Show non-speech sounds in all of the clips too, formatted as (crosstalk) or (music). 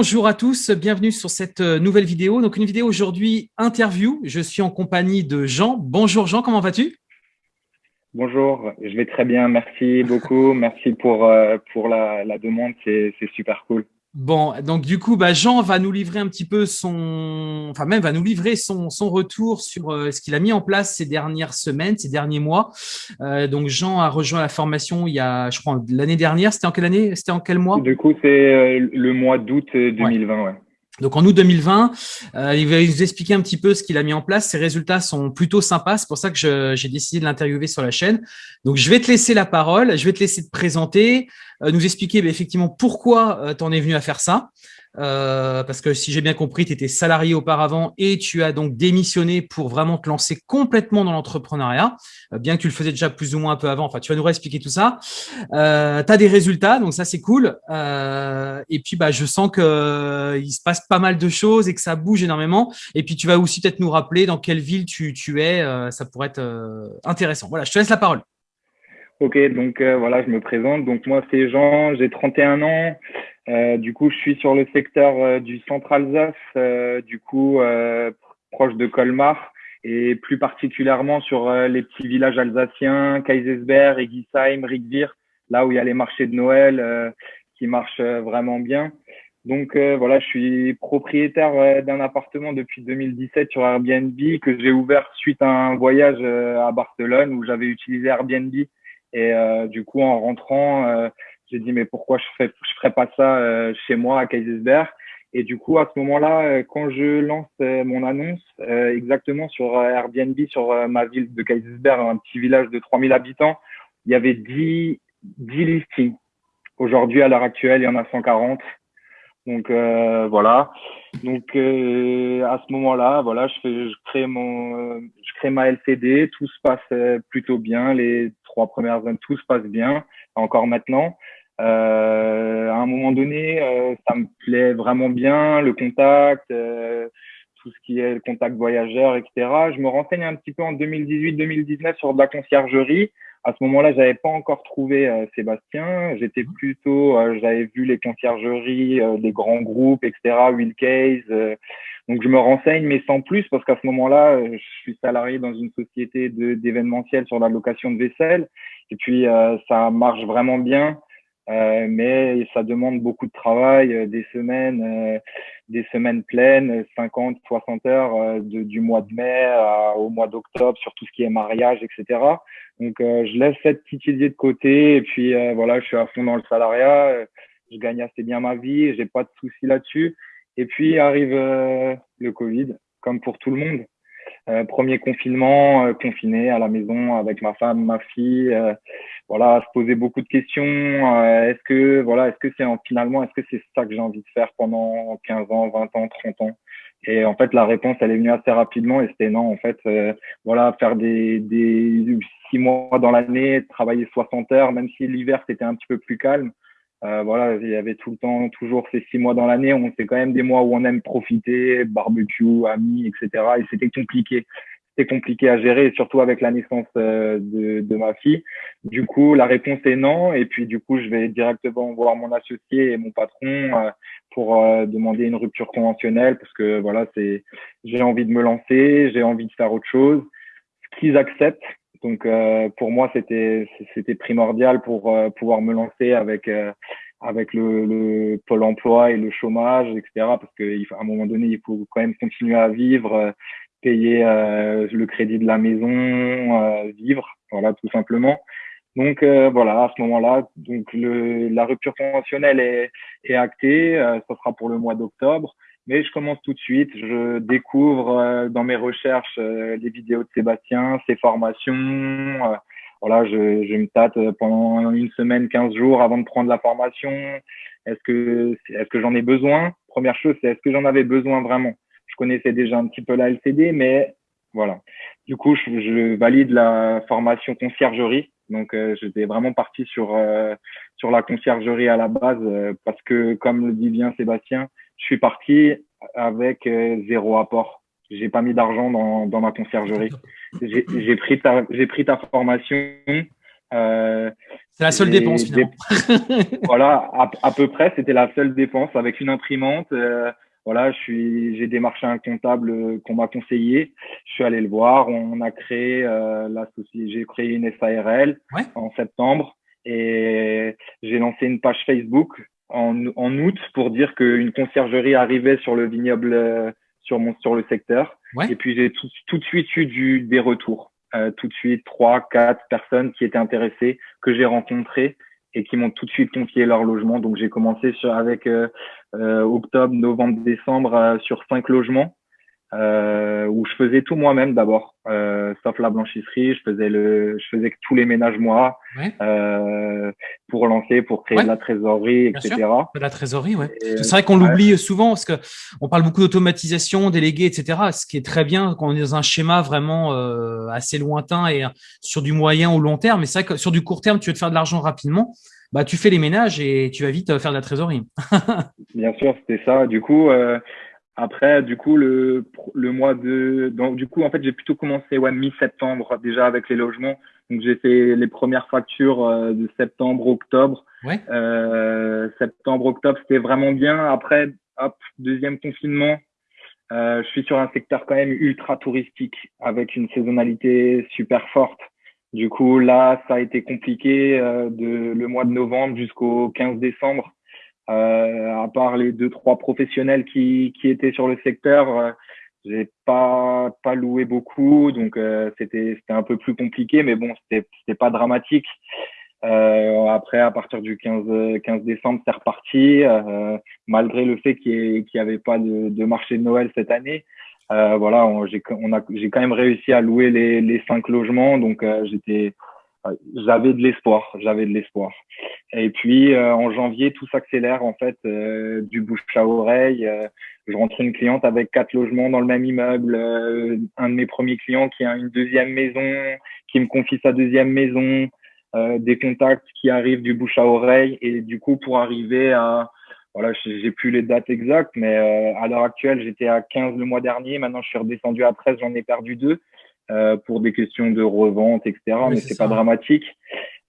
Bonjour à tous, bienvenue sur cette euh, nouvelle vidéo. Donc une vidéo aujourd'hui interview. Je suis en compagnie de Jean. Bonjour Jean, comment vas-tu? Bonjour, je vais très bien, merci beaucoup, merci pour, euh, la demande, c'est super cool. Bon, donc du coup, bah, Jean va nous livrer un petit peu son, enfin même va nous livrer son, son retour sur euh, ce qu'il a mis en place ces dernières semaines, ces derniers mois. Euh, donc Jean a rejoint la formation il y a, je crois, l'année dernière. C'était en quelle année? C'était en quel mois? Du coup, c'est euh, le mois d'août 2020. Ouais. Donc en août 2020, euh, il va nous expliquer un petit peu ce qu'il a mis en place. Ses résultats sont plutôt sympas. C'est pour ça que j'ai décidé de l'interviewer sur la chaîne. Donc je vais te laisser la parole. Je vais te laisser te présenter, euh, nous expliquer bah, effectivement pourquoi euh, tu en es venu à faire ça. Euh, parce que si j'ai bien compris, tu étais salarié auparavant et tu as donc démissionné pour vraiment te lancer complètement dans l'entrepreneuriat, euh, bien que tu le faisais déjà plus ou moins un peu avant. Enfin, tu vas nous réexpliquer tout ça. Euh, tu as des résultats, donc ça, c'est cool. Euh, et puis, bah, je sens qu'il euh, se passe pas mal de choses et que ça bouge énormément. Et puis, tu vas aussi peut-être nous rappeler dans quelle ville tu, tu es. ça pourrait être intéressant. Voilà, je te laisse la parole. Ok, donc voilà, je me présente. Donc moi, c'est Jean, j'ai 31 ans. Euh, du coup, je suis sur le secteur euh, du centre Alsace, euh, du coup proche de Colmar, et plus particulièrement sur les petits villages alsaciens, Kaisersberg, Egisheim, Rickvir, là où il y a les marchés de Noël qui marchent vraiment bien. Donc voilà, je suis propriétaire d'un appartement depuis 2017 sur Airbnb que j'ai ouvert suite à un voyage à Barcelone où j'avais utilisé Airbnb et du coup en rentrant j'ai dit, mais pourquoi je ferais, ferais pas ça euh, chez moi à Kaisersberg? Et du coup, à ce moment-là, euh, quand je lance euh, mon annonce exactement sur Airbnb, sur ma ville de Kaisersberg, un petit village de 3000 habitants, il y avait 10, 10 listings. Aujourd'hui, à l'heure actuelle, il y en a 140. Donc voilà. Donc à ce moment-là, voilà, je crée mon, je crée ma LCD. Tout se passe plutôt bien. Les trois premières années, tout se passe bien. Encore maintenant. Euh, à un moment donné, euh, ça me plaît vraiment bien, le contact, euh, tout ce qui est le contact voyageur, etc. Je me renseigne un petit peu en 2018-2019 sur de la conciergerie. À ce moment-là, j'avais pas encore trouvé Sébastien. J'étais plutôt, j'avais vu les conciergeries des grands groupes, etc. Will Case. donc je me renseigne, mais sans plus, parce qu'à ce moment-là, je suis salarié dans une société d'événementiel sur la location de vaisselle. Et puis ça marche vraiment bien. Euh, mais ça demande beaucoup de travail, euh, des semaines, euh, des semaines pleines, 50, 60 heures de, du mois de mai au mois d'octobre sur tout ce qui est mariage, etc. Donc je laisse cette petite idée de côté et puis voilà, je suis à fond dans le salariat, je gagne assez bien ma vie, j'ai pas de soucis là-dessus. Et puis arrive le Covid, comme pour tout le monde. Euh, premier confinement, euh, confiné à la maison avec ma femme, ma fille. Euh, voilà, se poser beaucoup de questions. est-ce que voilà, est-ce que c'est finalement, est-ce que c'est ça que j'ai envie de faire pendant 15 ans, 20 ans, 30 ans? Et en fait, la réponse, elle est venue assez rapidement et c'était non. En fait, voilà, faire des, des six mois dans l'année, travailler 60 heures, même si l'hiver c'était un petit peu plus calme. Euh, voilà, il y avait tout le temps, toujours ces six mois dans l'année. On fait quand même des mois où on aime profiter, barbecue, amis, etc. Et c'était compliqué. C'était compliqué à gérer, surtout avec la naissance euh, de, de, ma fille. Du coup, la réponse est non. Et puis, du coup, je vais directement voir mon associé et mon patron euh, pour demander une rupture conventionnelle parce que voilà, c'est, j'ai envie de me lancer, j'ai envie de faire autre chose. Ce qu'ils acceptent, donc euh, pour moi, c'était c'était primordial pour euh, pouvoir me lancer avec euh, avec le, le, pôle emploi et le chômage, etc. Parce qu'à un moment donné, il faut quand même continuer à vivre, payer le crédit de la maison, vivre, voilà, tout simplement. Donc voilà, à ce moment-là, donc le, la rupture conventionnelle est, est actée, ça sera pour le mois d'octobre. Mais je commence tout de suite. Je découvre euh, dans mes recherches euh, les vidéos de Sébastien, ses formations. Euh, voilà, je, je me tâte pendant une semaine, 15 jours avant de prendre la formation. Est-ce que, est-ce que j'en ai besoin? Première chose, c'est est-ce que j'en avais besoin vraiment? Je connaissais déjà un petit peu la LCD, mais voilà. Du coup, je, je valide la formation conciergerie. Donc, j'étais vraiment parti sur sur la conciergerie à la base parce que, comme le dit bien Sébastien, je suis parti avec euh, zéro apport. J'ai pas mis d'argent dans, dans ma conciergerie. J'ai pris ta, j'ai pris ta formation. Euh, C'est la seule dépense finalement. (laughs) voilà, à, peu près, c'était la seule dépense avec une imprimante. Euh, voilà, je suis, j'ai démarché un comptable qu'on m'a conseillé. Je suis allé le voir. On a créé euh, la j'ai créé une SARL en septembre et j'ai lancé une page Facebook en, en août pour dire qu'une conciergerie arrivait sur le vignoble, euh, sur mon, sur le secteur. Et puis j'ai tout, tout de suite eu du, des retours. Euh, tout de suite trois, quatre personnes qui étaient intéressées que j'ai rencontrées et qui m'ont tout de suite confié leur logement. Donc j'ai commencé sur, avec euh, euh, octobre, novembre, décembre sur cinq logements euh, où je faisais tout moi-même d'abord, euh, sauf la blanchisserie, je faisais le, je faisais tous les ménages moi euh, pour lancer, pour créer de la trésorerie, etc. De la trésorerie, ouais. C'est vrai qu'on l'oublie souvent parce que on parle beaucoup d'automatisation, délégué, etc. Ce qui est très bien quand on est dans un schéma vraiment euh, assez lointain et sur du moyen ou long terme. Mais c'est vrai que sur du court terme, tu veux te faire de l'argent rapidement. Bah, tu fais les ménages et tu vas vite faire de la trésorerie. (laughs) bien sûr, c'était ça. Du coup, euh, après, du coup, le, le mois de, donc, du coup, en fait, j'ai plutôt commencé, ouais, mi-septembre, déjà avec les logements. Donc, j'ai fait les premières factures euh, de septembre, octobre. Ouais. Euh, septembre, octobre, c'était vraiment bien. Après, hop, deuxième confinement. Euh, je suis sur un secteur quand même ultra touristique avec une saisonnalité super forte. Du coup, là, ça a été compliqué euh, de le mois de novembre jusqu'au 15 décembre. Euh, à part les deux trois professionnels qui, qui étaient sur le secteur, euh, j'ai pas pas loué beaucoup, donc euh, c'était c'était un peu plus compliqué, mais bon c'était c'était pas dramatique. Euh, après, à partir du 15, 15 décembre, c'est reparti, euh, malgré le fait qu'il n'y avait pas de, de, marché de Noël cette année. Euh, voilà, j'ai on a, j'ai quand même réussi à louer les, les cinq logements, donc j'étais j'avais de l'espoir, j'avais de l'espoir. Et puis euh, en janvier, tout s'accélère en fait, euh, du bouche à oreille. Euh, je rentre une cliente avec quatre logements dans le même immeuble, un de mes premiers clients qui a une deuxième maison, qui me confie sa deuxième maison, des contacts qui arrivent du bouche à oreille. Et du coup, pour arriver à voilà, j'ai plus les dates exactes, mais à l'heure actuelle, j'étais à 15 le mois dernier. Maintenant, je suis redescendu à 13, j'en ai perdu deux. Euh, pour des questions de revente, etc. mais c'est pas dramatique.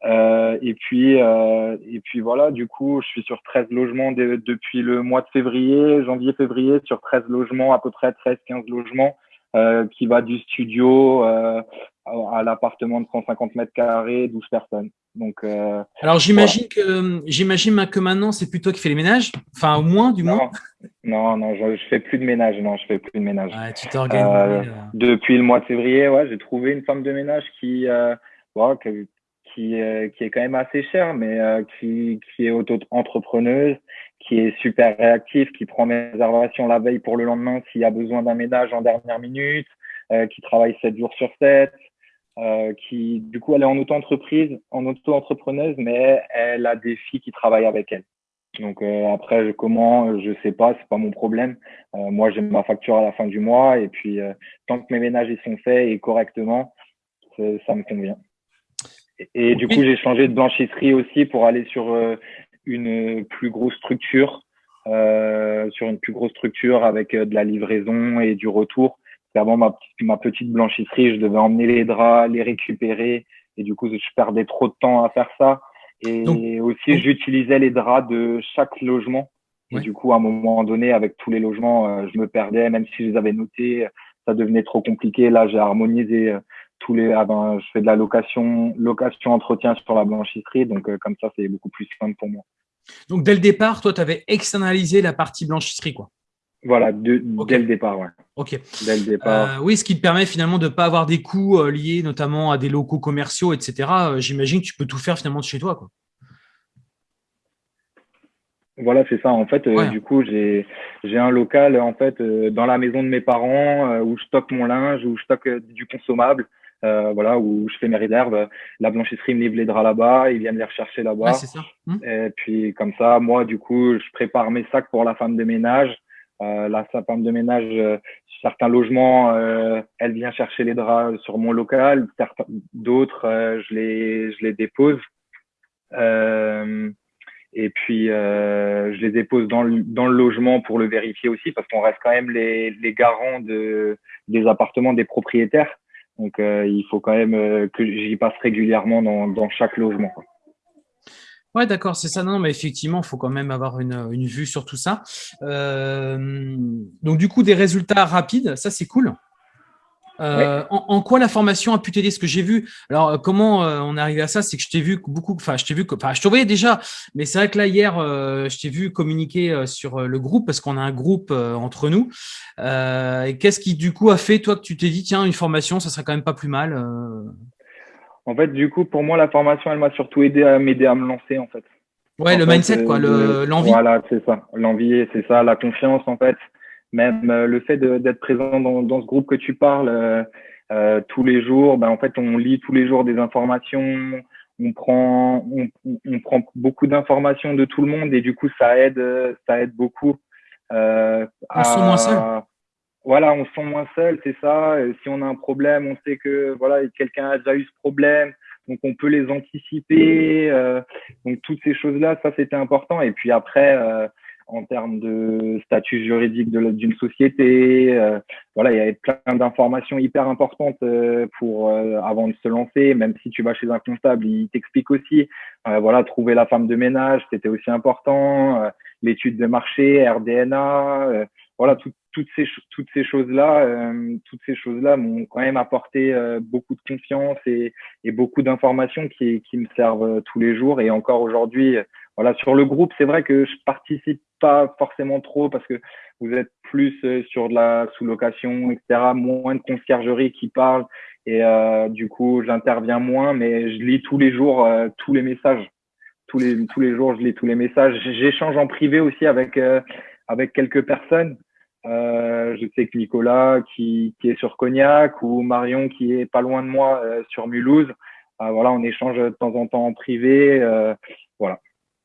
Euh, et puis euh, et puis voilà, du coup, je suis sur 13 logements depuis le mois de février, janvier-février, sur 13 logements, à peu près 13-15 logements, euh, qui va du studio euh, à l'appartement de 150 mètres carrés, 12 personnes. Donc, euh, Alors j'imagine que j'imagine que maintenant c'est plutôt qui fait les ménages, enfin au moins du moins? Non, non, je, je, fais plus de ménage, non, je fais plus de ménage. Ouais, tu t'organises. Euh, depuis le mois de février, ouais, j'ai trouvé une femme de ménage qui, euh, qui, qui, euh, qui, est quand même assez chère, mais euh, qui, est auto-entrepreneuse, qui est super réactive, qui prend mes réservations la veille pour le lendemain s'il y a besoin d'un ménage en dernière minute, euh, qui travaille 7 jours sur 7, euh, qui du coup elle est en auto-entreprise, en auto-entrepreneuse, mais elle a des filles qui travaillent avec elle. Donc après je, comment, je sais pas, c'est pas mon problème. Moi j'ai ma facture à la fin du mois et puis tant que mes ménages ils sont faits et correctement, ça me convient. Et, du coup j'ai changé de blanchisserie aussi pour aller sur une plus grosse structure, sur une plus grosse structure avec de la livraison et du retour avant ma, ma petite blanchisserie, je devais emmener les draps, les récupérer, et du coup, je perdais trop de temps à faire ça. Et aussi, j'utilisais les draps de chaque logement. Et du coup, à un moment donné, avec tous les logements, euh, je me perdais, même si je les avais notés, ça devenait trop compliqué. Là, j'ai harmonisé euh, tous les. Ah ben, je fais de la location, location, entretien sur la blanchisserie, donc euh, comme ça, c'est beaucoup plus simple pour moi. Donc, dès le départ, toi, tu avais externalisé la partie blanchisserie, quoi. Voilà, dès le départ, ouais. Ok. Dès le départ. Euh, oui, ce qui te permet finalement de ne pas avoir des coûts euh, liés notamment à des locaux commerciaux, etc. J'imagine que tu peux tout faire finalement de chez toi, quoi. Voilà, c'est ça. En fait, du coup, j'ai j'ai un local en fait dans la maison de mes parents où je stocke mon linge, où je stocke du consommable. Voilà, où je fais mes réserves. La blanchisserie me livre les draps là-bas, ils viennent les rechercher là-bas. Ouais, c'est ça. Hum. Et puis comme ça, moi, du coup, je prépare mes sacs pour la femme de ménage. Euh, la femme de ménage, euh, certains logements, euh, elle vient chercher les draps sur mon local. D'autres, je les je les dépose. et puis je les dépose dans le, dans le logement pour le vérifier aussi, parce qu'on reste quand même les, les garants de, des appartements des propriétaires. Donc il faut quand même que j'y passe régulièrement dans, chaque logement. Ouais, d'accord, c'est ça. Non, mais effectivement, il faut quand même avoir une, une, vue sur tout ça. Euh, donc, du coup, des résultats rapides, ça, c'est cool. Euh, en, quoi la formation a pu t'aider? Ce que j'ai vu, alors euh, comment euh, on est arrivé à ça, c'est que je t'ai vu beaucoup, enfin je t'ai vu, enfin je te voyais déjà, mais c'est vrai que là hier, je t'ai vu communiquer sur le groupe parce qu'on a un groupe entre nous. et qu'est-ce qui du coup a fait toi que tu t'es dit tiens une formation, ça serait quand même pas plus mal En fait, du coup, pour moi, la formation, elle m'a surtout aidé à m'aider à me lancer en fait. Ouais, le mindset quoi, l'envie. voilà, c'est ça, l'envie, c'est ça, la confiance en fait même euh, le fait d'être présent dans, dans, ce groupe que tu parles euh, euh, tous les jours, ben en fait on lit tous les jours des informations, on prend on, on prend beaucoup d'informations de tout le monde et du coup ça aide ça aide beaucoup. Euh, on se sent moins seul. Voilà, on se sent moins seul, c'est ça. si on a un problème, on sait que voilà quelqu'un a déjà eu ce problème, donc on peut les anticiper. Euh, donc toutes ces choses-là, ça c'était important. Et puis après, euh, en termes de statut juridique d'une société. Euh, voilà, il y avait plein d'informations hyper importantes euh, pour euh, avant de se lancer. Même si tu vas chez un comptable, il t'explique aussi. voilà, trouver la femme de ménage, c'était aussi important. L'étude de marché, RDNA. voilà, toutes ces toutes ces choses là, toutes ces choses là m'ont quand même apporté beaucoup de confiance et, et beaucoup d'informations qui, qui me servent tous les jours. Et encore aujourd'hui, voilà, sur le groupe, c'est vrai que je participe pas forcément trop parce que vous êtes plus euh, sur de la sous-location, etc. Moins de conciergerie qui parle et euh, du coup j'interviens moins, mais je lis tous les jours euh, tous les messages. Tous les tous les jours je lis tous les messages. J'échange en privé aussi avec avec quelques personnes. je sais que Nicolas qui, qui est sur Cognac ou Marion qui est pas loin de moi sur Mulhouse. voilà, on échange de temps en temps en privé. voilà.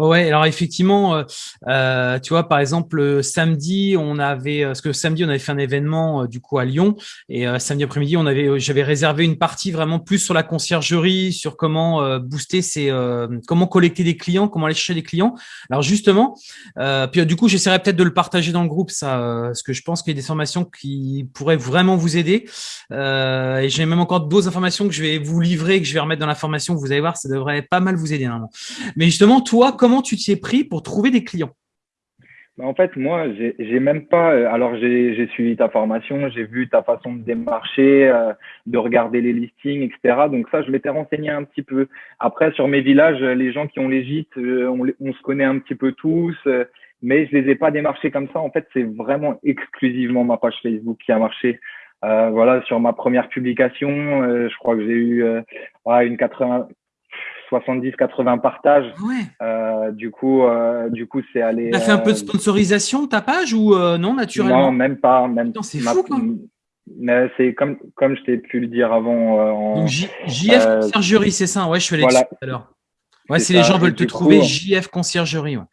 Ouais, alors effectivement, euh, euh, tu vois, par exemple, samedi, on avait, euh, parce que samedi, on avait fait un événement du coup à Lyon, et samedi après-midi, on avait, j'avais réservé une partie vraiment plus sur la conciergerie, sur comment booster ces, comment collecter des clients, comment aller chercher des clients. Alors justement, puis du coup, j'essaierai peut-être de le partager dans le groupe, ça, parce que je pense qu'il y a des formations qui pourraient vraiment vous aider. et j'ai même encore d'autres informations que je vais vous livrer, que je vais remettre dans la formation. Vous allez voir, ça devrait pas mal vous aider. Hein. Mais justement, toi, comment tu t'y es pris pour trouver des clients? Bah, en fait, moi, j'ai même pas. Euh, alors, j'ai suivi ta formation, j'ai vu ta façon de démarcher, euh, de regarder les listings, etc. Donc ça, je m'étais renseigné un petit peu. Après, sur mes villages, les gens qui ont les gîtes, euh, on, se connaît un petit peu tous, mais je les ai pas démarchés comme ça. En fait, c'est vraiment exclusivement ma page Facebook qui a marché. voilà, sur ma première publication, je crois que j'ai eu une 80, 70-80 partages. Euh, du coup, euh, du coup, c'est allé. T'as fait un peu de euh, sponsorisation ta page ou non naturellement? Non, même pas, même. C'est fou quoi. Mais c'est comme comme je t'ai pu le dire avant. Donc JF Conciergerie, c'est ça. Ouais, je suis allé tout à l'heure. Ouais, si les gens veulent te trouver, JF Conciergerie. Ouais.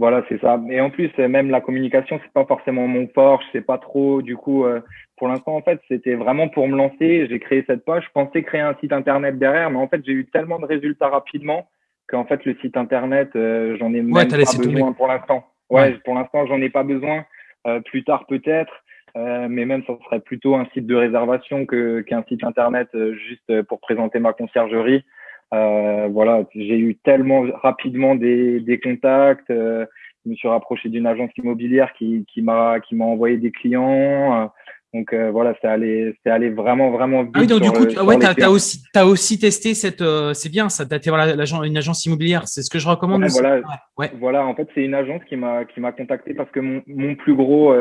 Voilà, c'est ça. Et en plus, même la communication, c'est pas forcément mon fort. Je sais pas trop. Du coup, euh, pour l'instant, en fait, c'était vraiment pour me lancer. J'ai créé cette page. Je pensais créer un site internet derrière, mais en fait, j'ai eu tellement de résultats rapidement qu'en fait, le site internet, euh, j'en ai même pas besoin pour l'instant. Ouais, pour l'instant, j'en ai pas besoin. Euh, plus tard, peut-être. mais même, ça serait plutôt un site de réservation que qu'un site internet juste pour présenter ma conciergerie. Euh, voilà, j'ai eu tellement rapidement des, des contacts. Euh, je me suis rapproché d'une agence immobilière qui, qui m'a qui m'a envoyé des clients. Euh, donc euh, voilà, c'est allé c'est allé vraiment vraiment vite. Ah oui, donc du coup, ouais, t'as as aussi as aussi testé cette c'est bien ça. T'as été voilà l'agence une agence immobilière, c'est ce que je recommande. Voilà, ouais. voilà, en fait, c'est une agence qui m'a contacté parce que mon, mon plus gros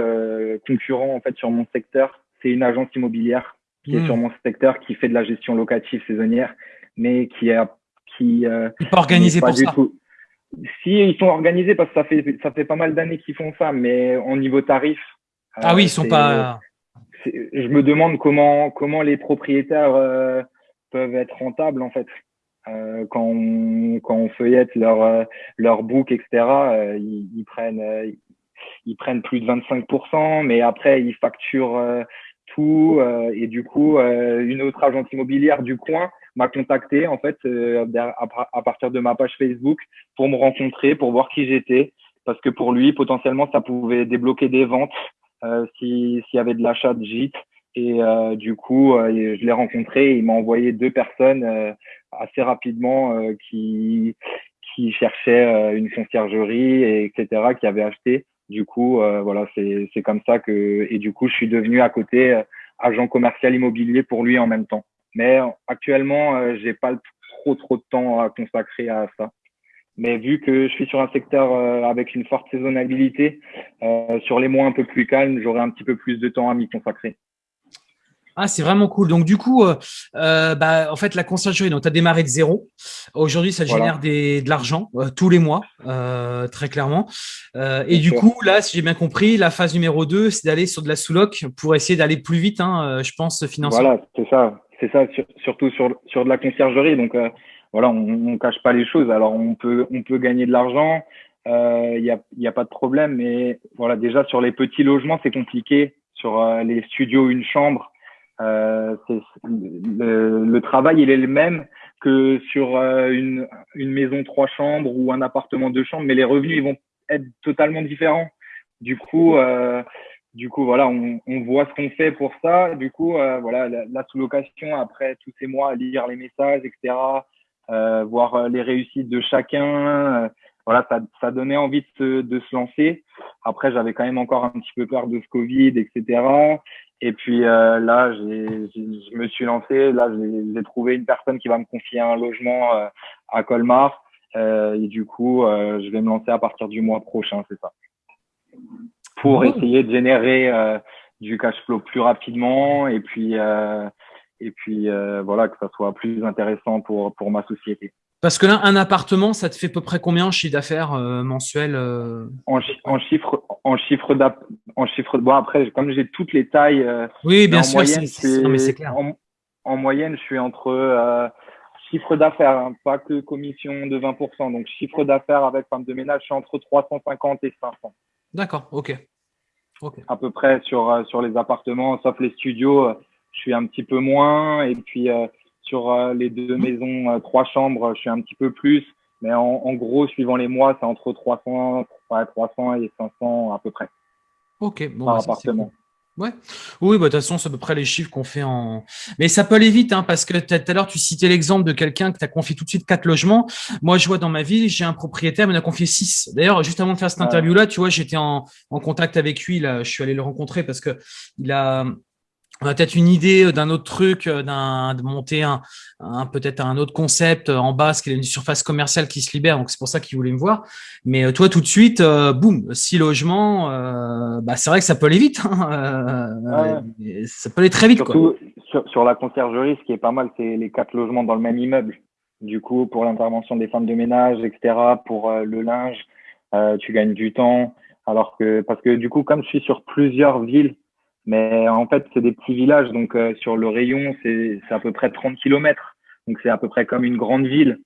concurrent en fait sur mon secteur, c'est une agence immobilière qui est hmm. sur mon secteur qui fait de la gestion locative saisonnière mais qui a qui euh, pas organisé pour ça. Si ils sont organisés parce que ça fait ça fait pas mal d'années qu'ils font ça, mais au niveau tarif. Ah oui, ils sont pas. Je me demande comment comment les propriétaires euh, peuvent être rentables en fait. Euh, quand on quand on feuillette leur euh, leur book etc. Euh, ils, ils, prennent ils prennent plus de 25%, mais après ils facturent tout et du coup une autre agence immobilière du coin m'a contacté en fait euh, à partir de ma page Facebook pour me rencontrer, pour voir qui j'étais, parce que pour lui potentiellement ça pouvait débloquer des ventes euh, s'il y avait de l'achat de gîtes. Et euh, du coup, euh, je l'ai rencontré. il m'a envoyé deux personnes assez rapidement qui qui cherchait une conciergerie, et etc., qui avait acheté. Du coup, voilà, c'est comme ça que et du coup, je suis devenu à côté agent commercial immobilier pour lui en même temps. Mais actuellement, j'ai pas trop trop de temps à consacrer à ça. Mais vu que je suis sur un secteur avec une forte saisonnalité, sur les mois un peu plus calmes, j'aurai un petit peu plus de temps à m'y consacrer. Ah, c'est vraiment cool. Donc, du coup, euh, euh, bah, en fait, la conciergerie, donc tu as démarré de zéro. Aujourd'hui, ça génère des, de l'argent euh, tous les mois, très clairement. et du coup, là, si j'ai bien compris, la phase numéro 2, c'est d'aller sur de la sous-loc pour essayer d'aller plus vite, hein, je pense, financièrement. Voilà, c'est ça. C'est ça, surtout sur, sur de la conciergerie. Donc, voilà, on ne cache pas les choses. Alors, on peut, on peut gagner de l'argent. Il n'y a, y a pas de problème. Mais voilà, déjà, sur les petits logements, c'est compliqué. Sur les studios, une chambre, euh, le, le, travail, il est le même que sur euh, une, une, maison trois chambres ou un appartement deux chambres, mais les revenus ils vont être totalement différents. Du coup, euh, du coup, voilà, on, on voit ce qu'on fait pour ça. Du coup, euh, voilà, la, sous-location après tous ces mois, lire les messages, etc., euh, voir les réussites de chacun. voilà, ça, ça donnait envie de se, de se lancer. Après, j'avais quand même encore un petit peu peur de ce Covid, etc. Et puis euh, là, je me suis lancé. Là, j'ai trouvé une personne qui va me confier un logement euh, à Colmar. Euh, et du coup, euh, je vais me lancer à partir du mois prochain, c'est ça. Pour essayer de générer du cash flow plus rapidement et puis et puis voilà que ça soit plus intéressant pour pour ma société. Parce que là, un appartement, ça te fait à peu près combien en chiffre d'affaires euh, mensuel euh? En, en, chiffre, en chiffre en chiffre. Bon après, comme j'ai toutes les tailles. Euh, oui, bien sûr. c'est clair. En, moyenne, je suis entre chiffre d'affaires, hein, pas que commission de 20%. Donc chiffre d'affaires avec femme de ménage, je suis entre 350 et 500. D'accord, ok. ok. À peu près sur sur les appartements, sauf les studios, je suis un petit peu moins. Et puis sur euh, les deux maisons, euh, trois chambres, je suis un petit peu plus. Mais en, gros, suivant les mois, c'est entre 300, 300 et 500 à peu près. Ok, bon, par bah, appartement. Ouais. Oui, bah, de toute façon, c'est à peu près les chiffres qu'on fait en. Mais ça peut aller vite, hein, parce que tout à l'heure, tu citais l'exemple de quelqu'un que tu as confié tout de suite quatre logements. Moi, je vois dans ma ville, j'ai un propriétaire, mais il a confié six. D'ailleurs, juste avant de faire cette interview-là, tu vois, j'étais en, en, contact avec lui. Là, je suis allé le rencontrer parce que il a, on a peut-être une idée euh, d'un autre truc, euh, d'un de monter un, un peut-être un autre concept euh, en bas, parce qu'il a une surface commerciale qui se libère, donc c'est pour ça qu'il voulait me voir. Mais toi, tout de suite, boum, six logements, euh, bah, c'est vrai que ça peut aller vite. Hein, Ça peut aller très vite. Surtout Sur, sur, la conciergerie, ce qui est pas mal, c'est les quatre logements dans le même immeuble. Du coup, pour l'intervention des femmes de ménage, etc., pour le linge, tu gagnes du temps. Alors que parce que du coup, comme je suis sur plusieurs villes mais en fait, c'est des petits villages. Donc, euh, sur le rayon, c'est à peu près 30 kilomètres. Donc, c'est à peu près comme une grande ville.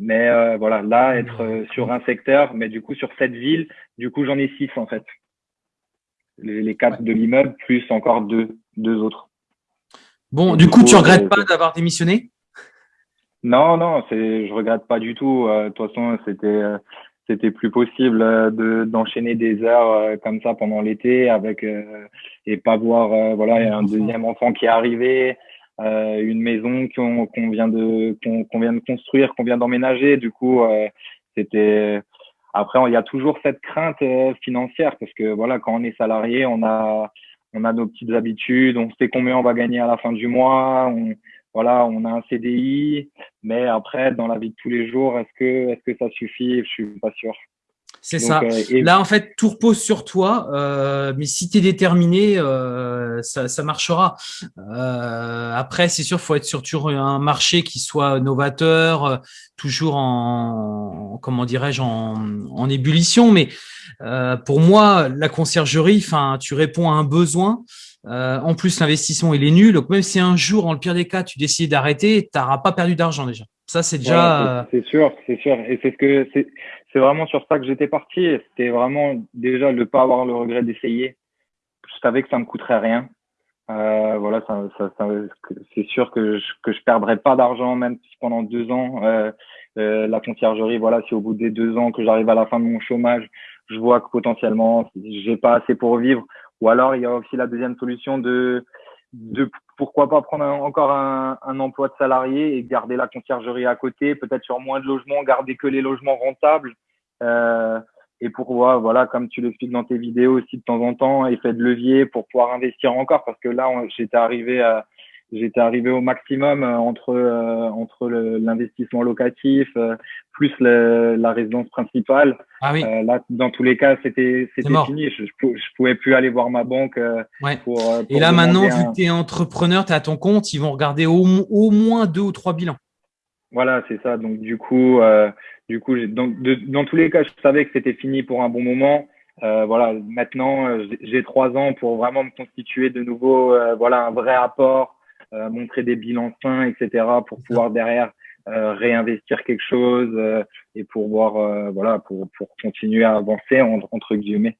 Mais euh, voilà, là, être euh, sur un secteur, mais du coup, sur cette ville, du coup, j'en ai six en fait. Les, quatre de l'immeuble, plus encore deux, deux autres. Bon, du, coup, tu regrettes pas d'avoir démissionné? Non, non, je regrette pas du tout. de toute façon, c'était c'était plus possible euh, de d'enchaîner des heures euh, comme ça pendant l'été avec euh, et pas voir voilà un deuxième enfant qui est arrivé une maison qu'on qu'on vient de qu'on vient de construire qu'on vient d'emménager. Du coup c'était après il y a toujours cette crainte financière parce que voilà quand on est salarié on a on a nos petites habitudes on sait combien on va gagner à la fin du mois on, voilà, on a un CDI, mais après, dans la vie de tous les jours, est-ce que, est-ce que ça suffit? Je suis pas sûr. C'est ça. Euh, Là, en fait, tout repose sur toi. Euh, mais si tu es déterminé, euh, ça, ça, marchera. Euh, après, c'est sûr, faut être sur un marché qui soit novateur, euh, toujours en, comment dirais-je, en, en, ébullition. Mais euh, pour moi, la conciergerie, enfin, tu réponds à un besoin. Euh, en plus, l'investissement, il est nul. Donc, même si un jour, en le pire des cas, tu décides d'arrêter, tu n'auras pas perdu d'argent déjà. Ça, c'est déjà. Euh, c'est sûr, c'est sûr. Et c'est ce que c'est vraiment sur ça que j'étais parti. C'était vraiment déjà ne pas avoir le regret d'essayer. Je savais que ça me coûterait rien. Euh, voilà, ça, ça, ça c'est sûr que je, que je perdrais pas d'argent, même si pendant deux ans, euh, euh, la conciergerie, voilà, si au bout des deux ans que j'arrive à la fin de mon chômage, je vois que potentiellement j'ai pas assez pour vivre ou alors, il y a aussi la deuxième solution de, de pourquoi pas prendre encore un, un, emploi de salarié et garder la conciergerie à côté, peut-être sur moins de logements, garder que les logements rentables. Euh, et pour voilà, comme tu l'expliques dans tes vidéos aussi de temps en temps, effet de levier pour pouvoir investir encore, parce que là, j'étais arrivé à, j'étais arrivé au maximum euh, entre euh, entre l'investissement locatif euh, plus le, la résidence principale. Ah oui. là, dans tous les cas, c'était c'était fini. Je, je, pouvais plus aller voir ma banque ouais. pour, Et là maintenant, vu que tu es entrepreneur, tu es à ton compte, ils vont regarder au, au moins deux ou trois bilans. Voilà, c'est ça. Donc du coup, du coup, dans, dans tous les cas, je savais que c'était fini pour un bon moment. Euh, voilà, maintenant, j'ai trois ans pour vraiment me constituer de nouveau, voilà, un vrai apport, euh, montrer des bilans sains, etc., pour pouvoir derrière euh, réinvestir quelque chose euh, et pour voir, voilà, pour, pour continuer à avancer entre guillemets.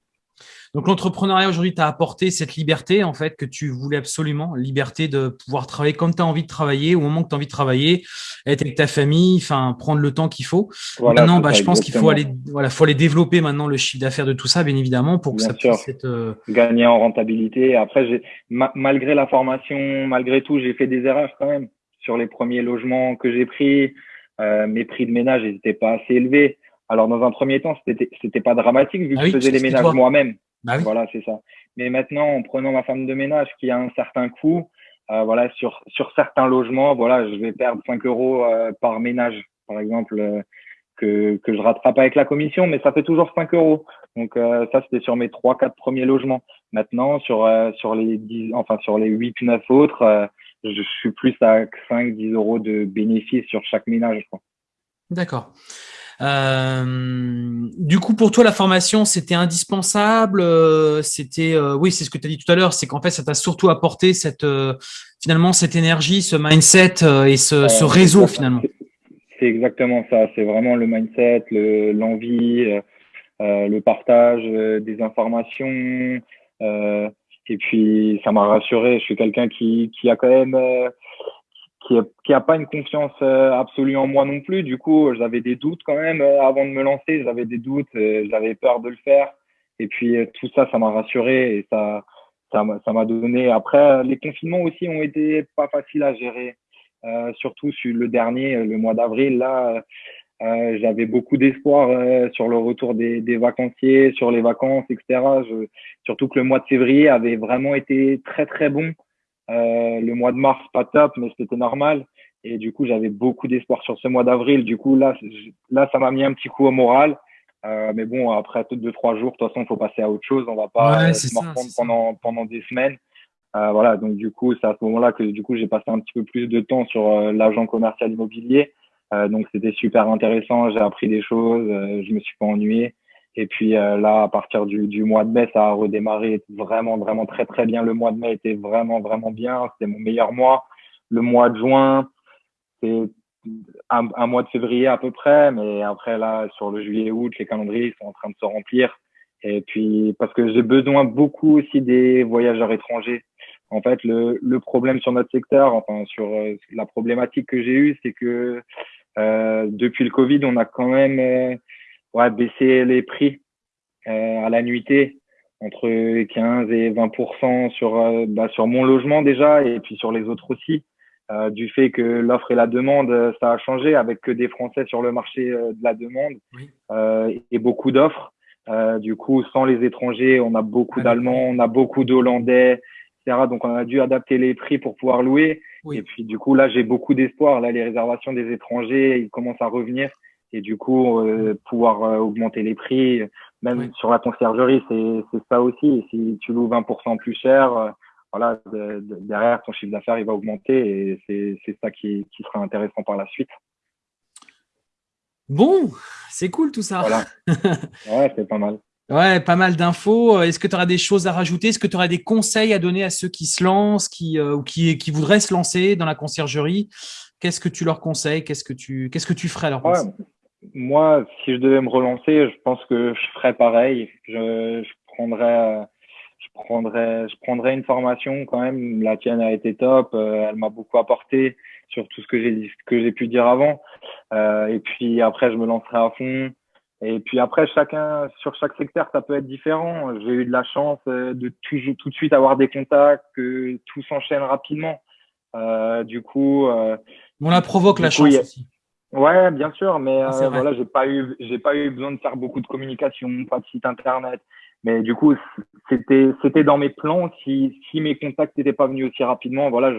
Donc l'entrepreneuriat aujourd'hui t'a apporté cette liberté en fait que tu voulais absolument, liberté de pouvoir travailler comme tu as envie de travailler au moment que tu as envie de travailler, être avec ta famille, enfin prendre le temps qu'il faut. maintenant, bah, je pense qu'il faut aller voilà, faut aller développer maintenant le chiffre d'affaires de tout ça bien évidemment pour que ça puisse être euh, gagner en rentabilité. Après j'ai malgré la formation, malgré tout, j'ai fait des erreurs quand même sur les premiers logements que j'ai pris. Euh, mes prix de ménage n'étaient pas assez élevés. Alors, dans un premier temps, c'était, pas dramatique vu que ah je faisais les ménages moi-même. Bah voilà, c'est ça. Mais maintenant, en prenant ma femme de ménage qui a un certain coût, euh, voilà, sur, sur certains logements, voilà, je vais perdre 5 euros euh, par ménage, par exemple, euh, que, que je rattrape avec la commission, mais ça fait toujours 5 euros. Donc, ça, c'était sur mes 3-4 premiers logements. Maintenant, sur, sur les 10, enfin, sur les 8-9 autres, je suis plus à 5-10 euros de bénéfice sur chaque ménage. D'accord. Euh, du coup, pour toi, la formation, c'était indispensable. Euh, c'était, euh, oui, c'est ce que tu as dit tout à l'heure, c'est qu'en fait, ça t'a surtout apporté cette, finalement, cette énergie, ce mindset et ce, ce réseau finalement. C'est exactement ça. C'est vraiment le mindset, l'envie, le, partage des informations. et puis, ça m'a rassuré. Je suis quelqu'un qui, qui a quand même qui a, qui a pas une confiance euh, absolue en moi non plus. Du coup, j'avais des doutes quand même euh, avant de me lancer. J'avais des doutes, euh, j'avais peur de le faire. Et puis tout ça, ça m'a rassuré et ça, ça m'a donné. Après, les confinements aussi ont été pas faciles à gérer. Euh, surtout sur le dernier, le mois d'avril, là, euh, j'avais beaucoup d'espoir sur le retour des, des, vacanciers, sur les vacances, etc. Je, surtout que le mois de février avait vraiment été très très bon. Euh, le mois de mars, pas top, mais c'était normal. Et du coup, j'avais beaucoup d'espoir sur ce mois d'avril. Du coup, là, là, ça m'a mis un petit coup au moral. Euh, mais bon, après deux, trois jours, de toute façon, il faut passer à autre chose. On va pas se reprendre pendant, pendant des semaines. Euh, voilà, donc du coup, c'est à ce moment-là que du coup, j'ai passé un petit peu plus de temps sur euh, l'agent commercial immobilier. Euh, donc c'était super intéressant. J'ai appris des choses. je me suis pas ennuyé. Et puis euh, là, à partir du, du, mois de mai, ça a redémarré vraiment, vraiment très, très bien. Le mois de mai était vraiment, vraiment bien. C'était mon meilleur mois. Le mois de juin, c'est un, un, mois de février à peu près. Mais après, là, sur le juillet, août, les calendriers sont en train de se remplir. Et puis, parce que j'ai besoin beaucoup aussi des voyageurs étrangers. En fait, le, le problème sur notre secteur, enfin, sur euh, la problématique que j'ai eue, c'est que euh, depuis le Covid, on a quand même euh, ouais, baisser les prix euh, à la nuitée entre 15 et 20% sur euh, bah, sur mon logement déjà et puis sur les autres aussi. Euh, du fait que l'offre et la demande ça a changé avec que des Français sur le marché de la demande et beaucoup d'offres. Du coup sans les étrangers on a beaucoup d'Allemands on a beaucoup d'Hollandais etc donc on a dû adapter les prix pour pouvoir louer. Et puis du coup là j'ai beaucoup d'espoir. Là les réservations des étrangers ils commencent à revenir et du coup euh, pouvoir euh, augmenter les prix même sur la conciergerie c'est c'est ça aussi. Si tu loues 20% plus cher euh, voilà derrière ton chiffre d'affaires il va augmenter et c'est c'est ça qui qui sera intéressant par la suite. Bon c'est cool tout ça. Voilà. (laughs) Ouais c'est pas mal. Ouais, pas mal d'infos. Est-ce que tu auras des choses à rajouter? Est-ce que tu auras des conseils à donner à ceux qui se lancent, qui, ou qui, qui voudraient se lancer dans la conciergerie? Qu'est-ce que tu leur conseilles? Qu'est-ce que tu, qu'est-ce que tu ferais à leur place moi, si je devais me relancer, je pense que je ferais pareil. Je, je prendrais, je prendrais, je prendrais une formation quand même. La tienne a été top. Euh, elle m'a beaucoup apporté sur tout ce que j'ai que j'ai pu dire avant. Euh, et puis après, je me lancerai à fond. Et puis après, chacun sur chaque secteur, ça peut être différent. J'ai eu de la chance euh, de tout, tout de suite avoir des contacts, que tout s'enchaîne rapidement. du coup, on la provoque la chance aussi. Ouais, bien sûr, mais ah, voilà, j'ai pas eu, j'ai pas eu besoin de faire beaucoup de communication, pas de site internet. Mais du coup, c'était, c'était dans mes plans. Si, si mes contacts n'étaient pas venus aussi rapidement, voilà,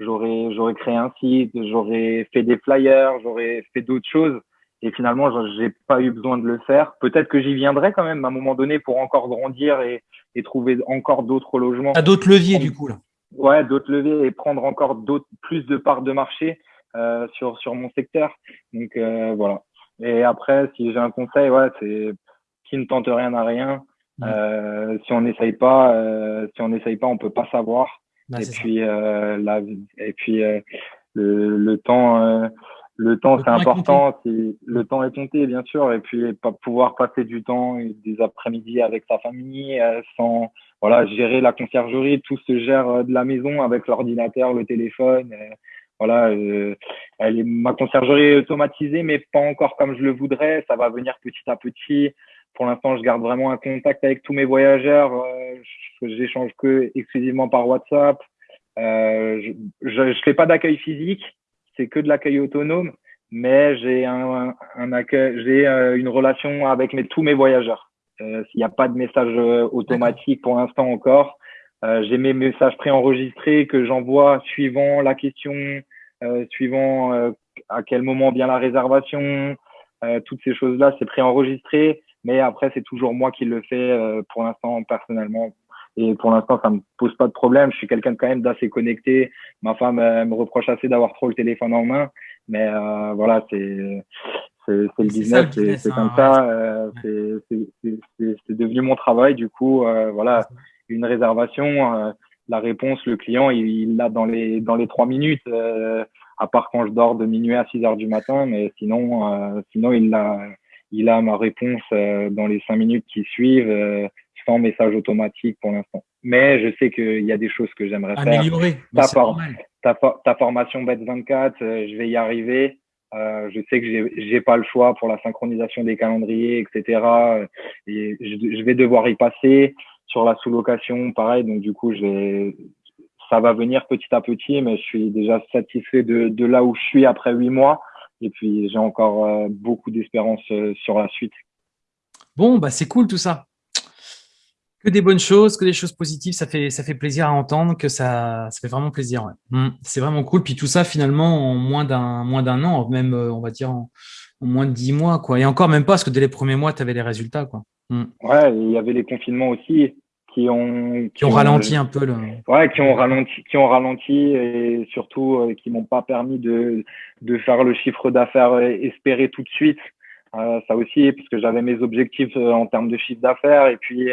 j'aurais, j'aurais créé un site, j'aurais fait des flyers, j'aurais fait d'autres choses. Et finalement, j'ai pas eu besoin de le faire. Peut-être que j'y viendrai quand même à un moment donné pour encore grandir et, et trouver encore d'autres logements. À d'autres leviers, du coup, là. Ouais, d'autres leviers et prendre encore d'autres, plus de parts de marché, euh, sur, sur mon secteur. Donc, euh, voilà. Et après, si j'ai un conseil, ouais, c'est qui ne tente rien à rien. Euh, si on n'essaye pas, si on n'essaye pas, on peut pas savoir. Bah, et, puis, la, et puis le, le temps, le temps c'est important. Le temps est compté, bien sûr. Et puis pas pouvoir passer du temps et des après-midi avec sa famille, sans voilà gérer la conciergerie. Tout se gère de la maison avec l'ordinateur, le téléphone. Voilà, elle est, ma conciergerie est automatisée, mais pas encore comme je le voudrais. Ça va venir petit à petit pour l'instant, je garde vraiment un contact avec tous mes voyageurs. Euh, j'échange que exclusivement par WhatsApp. Euh, je ne fais pas d'accueil physique, c'est que de l'accueil autonome, mais j'ai un, un, accueil, j'ai euh, une relation avec mes, tous mes voyageurs. Euh, S'il n'y a pas de message automatique pour l'instant encore, euh, j'ai mes messages préenregistrés que j'envoie suivant la question, suivant à quel moment vient la réservation, toutes ces choses-là, c'est préenregistré. Mais après, c'est toujours moi qui le fais euh, pour l'instant personnellement. Et pour l'instant, ça me pose pas de problème. Je suis quelqu'un quand même d'assez connecté. Ma femme me reproche assez d'avoir trop le téléphone en main. Mais euh, voilà, c'est c'est le business, c'est comme hein, ça. Euh, c'est devenu mon travail. Du coup, euh, voilà, une réservation, euh, la réponse, le client, il l'a dans les dans les trois minutes. à part quand je dors de minuit à 6 heures du matin, mais sinon, sinon il l'a il a ma réponse euh, dans les cinq minutes qui suivent euh, sans message automatique pour l'instant. Mais je sais qu'il y a des choses que j'aimerais faire. Améliorer. Ta, ta, formation Bet24, euh, je vais y arriver. Euh, je sais que j'ai pas le choix pour la synchronisation des calendriers, etc. Et je, je vais devoir y passer sur la sous-location, pareil. Donc du coup, ça va venir petit à petit, mais je suis déjà satisfait de, là où je suis après huit mois. Et puis, j'ai encore euh, beaucoup d'espérance euh, sur la suite. Bon, bah, c'est cool tout ça. Que des bonnes choses, que des choses positives, ça fait, ça fait plaisir à entendre, que ça, ça fait vraiment plaisir. Mmh, c'est vraiment cool. Puis tout ça, finalement, en moins d'un moins d'un an, même, euh, on va dire, en, moins de dix mois. Quoi. Et encore même pas, parce que dès les premiers mois, tu avais les résultats. Quoi. Mmh. Ouais, il y avait les confinements aussi qui ont qui, ont, ralenti un peu le ouais qui ont ralenti qui ont ralenti et surtout euh, qui m'ont pas permis de de faire le chiffre d'affaires euh, espéré tout de suite euh, ça aussi parce que j'avais mes objectifs euh, en termes de chiffre d'affaires et puis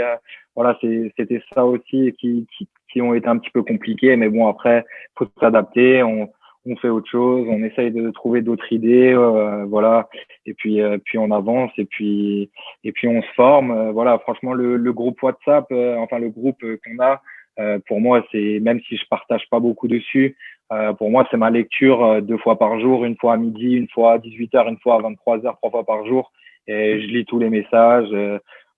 voilà c'était ça aussi qui, qui qui ont été un petit peu compliqués mais bon après faut s'adapter on on fait autre chose, on essaye de trouver d'autres idées, euh, voilà, et puis euh, puis on avance et puis et puis on se forme, euh, voilà. Franchement, le, le groupe WhatsApp, enfin le groupe qu'on a, pour moi, c'est même si je partage pas beaucoup dessus, pour moi c'est ma lecture deux fois par jour, une fois à midi, une fois à 18 h une fois à 23 h trois fois par jour, et je lis tous les messages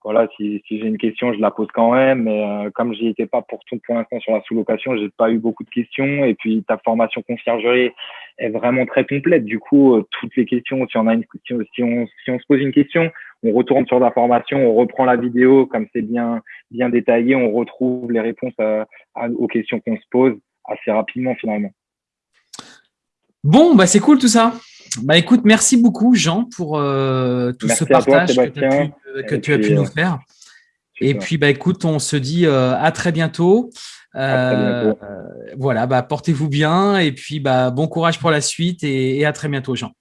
voilà, si, j'ai une question, je la pose quand même. Mais euh, comme j'y étais pas pour tout pour l'instant sur la sous-location, j'ai pas eu beaucoup de questions. Et puis ta formation conciergerie est vraiment très complète. Du coup, euh, toutes les questions, si on a une question, si on, se pose une question, on retourne sur la formation, on reprend la vidéo, comme c'est bien bien détaillé, on retrouve les réponses aux questions qu'on se pose assez rapidement finalement. Bon, bah c'est cool tout ça. Bah écoute, merci beaucoup Jean pour euh, tout ce partage que, tu as pu, nous euh, faire. Et puis bah écoute, on se dit euh, à très bientôt. voilà, bah portez-vous bien et puis bah bon courage pour la suite et, et à très bientôt Jean.